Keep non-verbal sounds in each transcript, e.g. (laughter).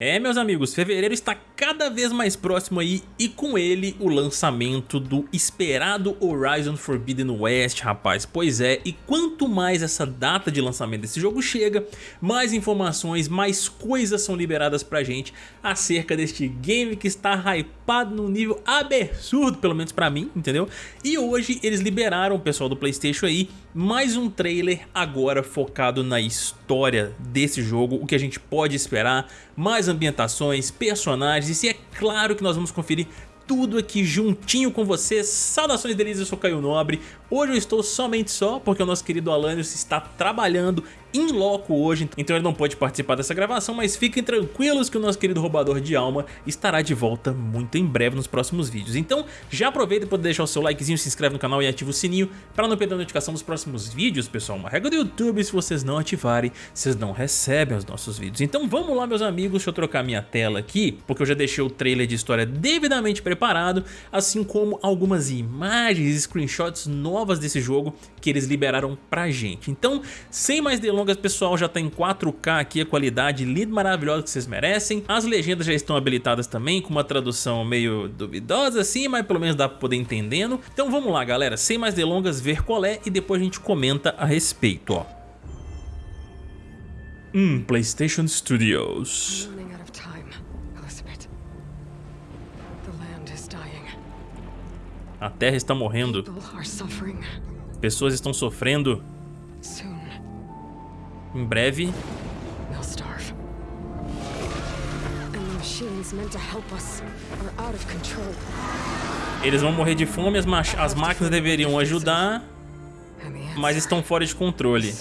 É, meus amigos, fevereiro está cada vez mais próximo aí e com ele o lançamento do esperado Horizon Forbidden West, rapaz. Pois é, e quanto mais essa data de lançamento desse jogo chega, mais informações, mais coisas são liberadas pra gente acerca deste game que está hypado num nível absurdo, pelo menos pra mim, entendeu? E hoje eles liberaram, o pessoal do Playstation aí, mais um trailer agora focado na história desse jogo, o que a gente pode esperar, mais ambientações, personagens e é claro que nós vamos conferir tudo aqui juntinho com vocês. Saudações delícias, eu sou Caio Nobre. Hoje eu estou somente só porque o nosso querido Alanios está trabalhando em loco hoje, então ele não pode participar dessa gravação, mas fiquem tranquilos que o nosso querido roubador de alma estará de volta muito em breve nos próximos vídeos. Então já aproveita para deixar o seu likezinho, se inscreve no canal e ativa o sininho para não perder a notificação dos próximos vídeos, pessoal. Uma regra do YouTube, se vocês não ativarem, vocês não recebem os nossos vídeos. Então vamos lá, meus amigos, deixa eu trocar minha tela aqui, porque eu já deixei o trailer de história devidamente preparado, assim como algumas imagens e screenshots novas desse jogo que eles liberaram pra gente. Então, sem mais delongas, longas, pessoal, já tá em 4K aqui, a qualidade linda, maravilhosa que vocês merecem. As legendas já estão habilitadas também, com uma tradução meio duvidosa assim, mas pelo menos dá pra poder entendendo. Então vamos lá, galera, sem mais delongas, ver qual é e depois a gente comenta a respeito, ó. Hum, PlayStation Studios. A Terra está morrendo. Pessoas estão sofrendo. Em breve. Eles vão morrer de fome, as, as máquinas deveriam ajudar, mas estão fora de controle.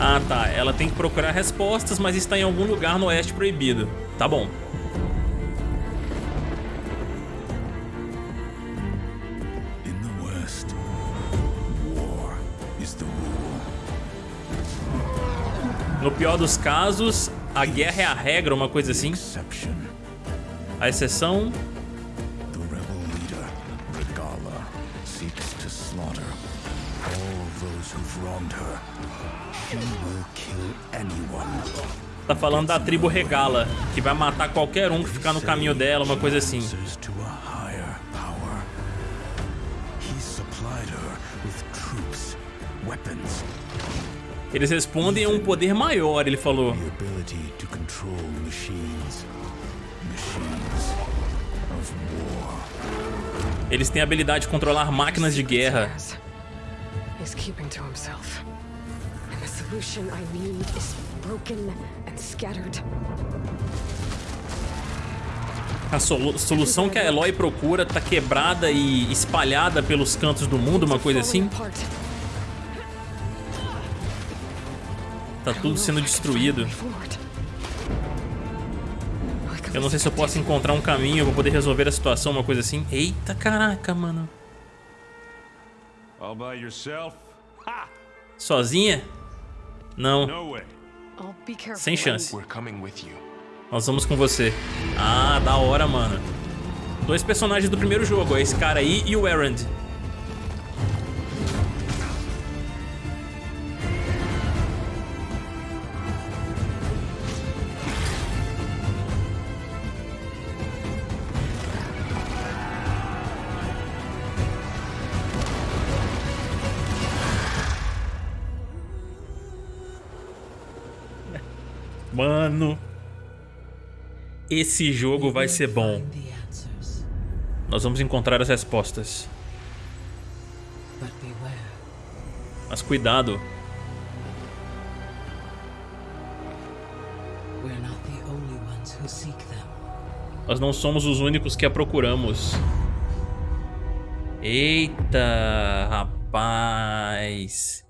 Ah tá, ela tem que procurar respostas, mas está em algum lugar no Oeste Proibido. Tá bom. No pior dos casos, a guerra é a regra, uma coisa assim. A exceção... Tá falando da tribo Regala, que vai matar qualquer um que ficar no caminho dela, uma coisa assim. Weapons eles respondem a um poder maior, ele falou. Eles têm a habilidade de controlar máquinas de guerra. A solução que a Eloy procura está quebrada e espalhada pelos cantos do mundo, uma coisa assim. Tá tudo sendo destruído. Eu não sei se eu posso encontrar um caminho pra poder resolver a situação, uma coisa assim. Eita, caraca, mano. Sozinha? Não. Sem chance. Nós vamos com você. Ah, da hora, mano. Dois personagens do primeiro jogo, esse cara aí e o Errand. Mano, esse jogo vai ser bom. Nós vamos encontrar as respostas. Mas cuidado. Nós não somos os únicos que a procuramos. Eita, rapaz.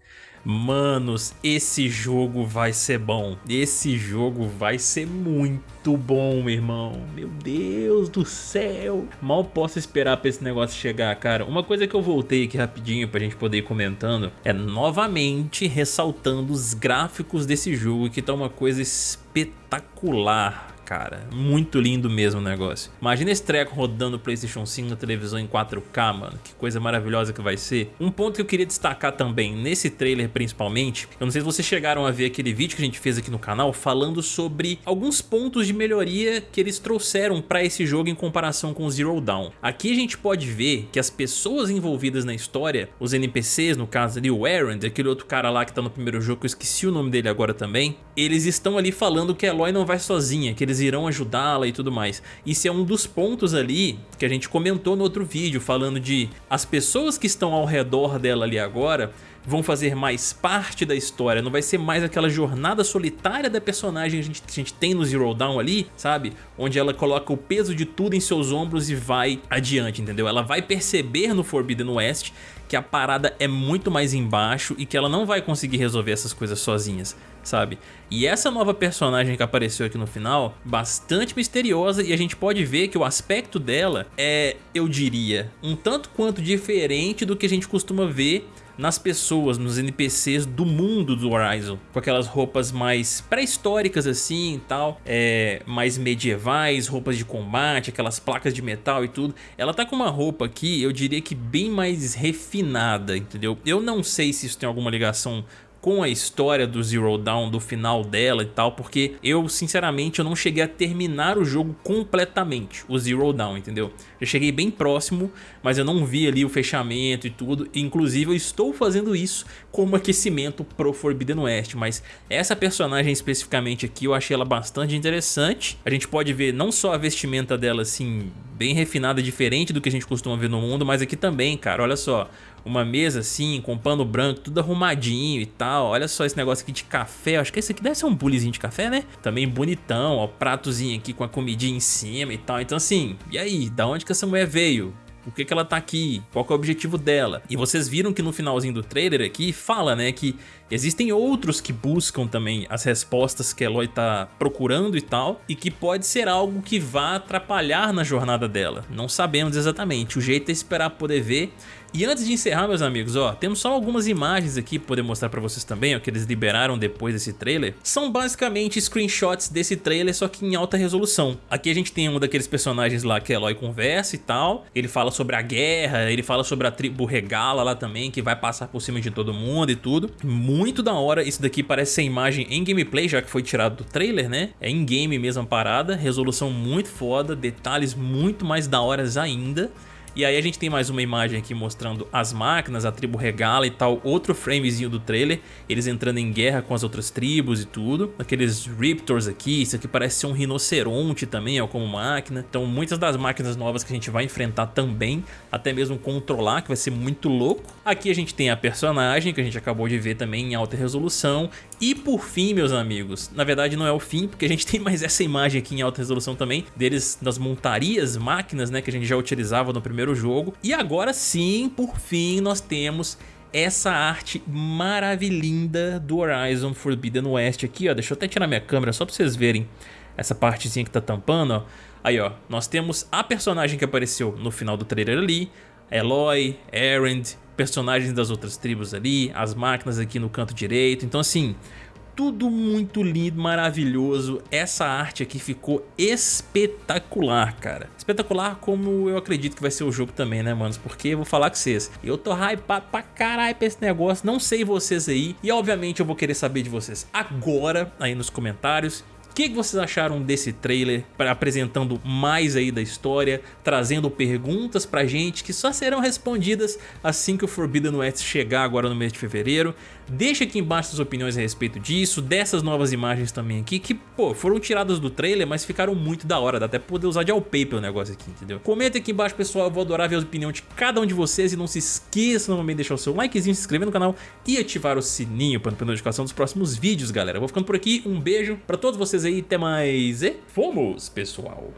Manos, esse jogo vai ser bom. Esse jogo vai ser muito bom, meu irmão. Meu Deus do céu. Mal posso esperar pra esse negócio chegar, cara. Uma coisa que eu voltei aqui rapidinho pra gente poder ir comentando é novamente ressaltando os gráficos desse jogo que tá uma coisa espetacular cara. Muito lindo mesmo o negócio. Imagina esse treco rodando Playstation 5 na televisão em 4K, mano. Que coisa maravilhosa que vai ser. Um ponto que eu queria destacar também, nesse trailer principalmente, eu não sei se vocês chegaram a ver aquele vídeo que a gente fez aqui no canal falando sobre alguns pontos de melhoria que eles trouxeram para esse jogo em comparação com Zero Dawn. Aqui a gente pode ver que as pessoas envolvidas na história, os NPCs, no caso ali o Errand, aquele outro cara lá que tá no primeiro jogo, eu esqueci o nome dele agora também, eles estão ali falando que a Eloy não vai sozinha, que eles irão ajudá-la e tudo mais. Isso é um dos pontos ali que a gente comentou no outro vídeo, falando de as pessoas que estão ao redor dela ali agora vão fazer mais parte da história, não vai ser mais aquela jornada solitária da personagem que a gente, a gente tem no Zero Dawn ali, sabe? Onde ela coloca o peso de tudo em seus ombros e vai adiante, entendeu? Ela vai perceber no Forbidden West que a parada é muito mais embaixo e que ela não vai conseguir resolver essas coisas sozinhas, sabe? E essa nova personagem que apareceu aqui no final, bastante misteriosa e a gente pode ver que o aspecto dela é, eu diria, um tanto quanto diferente do que a gente costuma ver nas pessoas, nos NPCs do mundo do Horizon, com aquelas roupas mais pré-históricas assim e tal, é, mais medievais, roupas de combate, aquelas placas de metal e tudo. Ela tá com uma roupa aqui, eu diria que bem mais refinada, entendeu? Eu não sei se isso tem alguma ligação com a história do Zero Dawn, do final dela e tal, porque eu, sinceramente, eu não cheguei a terminar o jogo completamente, o Zero Dawn, entendeu? Eu cheguei bem próximo, mas eu não vi ali o fechamento e tudo, inclusive eu estou fazendo isso como aquecimento pro Forbidden West, mas essa personagem especificamente aqui eu achei ela bastante interessante, a gente pode ver não só a vestimenta dela assim, bem refinada, diferente do que a gente costuma ver no mundo, mas aqui também, cara, olha só, uma mesa assim, com pano branco, tudo arrumadinho e tal. Olha só esse negócio aqui de café, acho que esse aqui deve ser um bulizinho de café, né? Também bonitão, ó, pratozinho aqui com a comidinha em cima e tal. Então assim, e aí, da onde que essa mulher veio? Por que, que ela tá aqui? Qual é o objetivo dela? E vocês viram que no finalzinho do trailer aqui fala, né, que existem outros que buscam também as respostas que a Eloy tá procurando e tal, e que pode ser algo que vá atrapalhar na jornada dela. Não sabemos exatamente, o jeito é esperar poder ver, e antes de encerrar, meus amigos, ó, temos só algumas imagens aqui para poder mostrar para vocês também, ó, que eles liberaram depois desse trailer. São basicamente screenshots desse trailer, só que em alta resolução. Aqui a gente tem um daqueles personagens lá que Eloy conversa e tal, ele fala sobre a guerra, ele fala sobre a tribo Regala lá também, que vai passar por cima de todo mundo e tudo. Muito da hora, isso daqui parece ser imagem em gameplay, já que foi tirado do trailer, né? É em game mesmo a parada, resolução muito foda, detalhes muito mais da horas ainda. E aí a gente tem mais uma imagem aqui mostrando as máquinas, a tribo regala e tal, outro framezinho do trailer, eles entrando em guerra com as outras tribos e tudo. Aqueles Riptors aqui, isso aqui parece ser um rinoceronte também, ó, como máquina. Então muitas das máquinas novas que a gente vai enfrentar também, até mesmo controlar, que vai ser muito louco. Aqui a gente tem a personagem, que a gente acabou de ver também em alta resolução. E por fim, meus amigos, na verdade não é o fim, porque a gente (laughs) tem mais essa imagem aqui em alta resolução também, deles das montarias, máquinas, né, que a gente já utilizava no primeiro primeiro jogo. E agora sim, por fim, nós temos essa arte maravilhinda do Horizon Forbidden West aqui, ó. Deixa eu até tirar minha câmera só pra vocês verem essa partezinha que tá tampando, ó. Aí, ó, nós temos a personagem que apareceu no final do trailer ali, Eloy, Erend, personagens das outras tribos ali, as máquinas aqui no canto direito. Então, assim, tudo muito lindo, maravilhoso. Essa arte aqui ficou espetacular, cara. Espetacular como eu acredito que vai ser o jogo também, né, manos? Porque eu vou falar com vocês, eu tô hypado pra caralho pra esse negócio, não sei vocês aí. E obviamente eu vou querer saber de vocês agora, aí nos comentários que vocês acharam desse trailer, apresentando mais aí da história, trazendo perguntas pra gente que só serão respondidas assim que o Forbidden West chegar agora no mês de fevereiro. Deixa aqui embaixo suas opiniões a respeito disso, dessas novas imagens também aqui, que pô, foram tiradas do trailer, mas ficaram muito da hora, dá até pra poder usar de wallpaper o negócio aqui, entendeu? Comenta aqui embaixo pessoal, eu vou adorar ver a opinião de cada um de vocês e não se esqueça novamente de deixar o seu likezinho, se inscrever no canal e ativar o sininho para não perder notificação dos próximos vídeos, galera. Vou ficando por aqui, um beijo pra todos vocês aí, até mais e fomos, pessoal!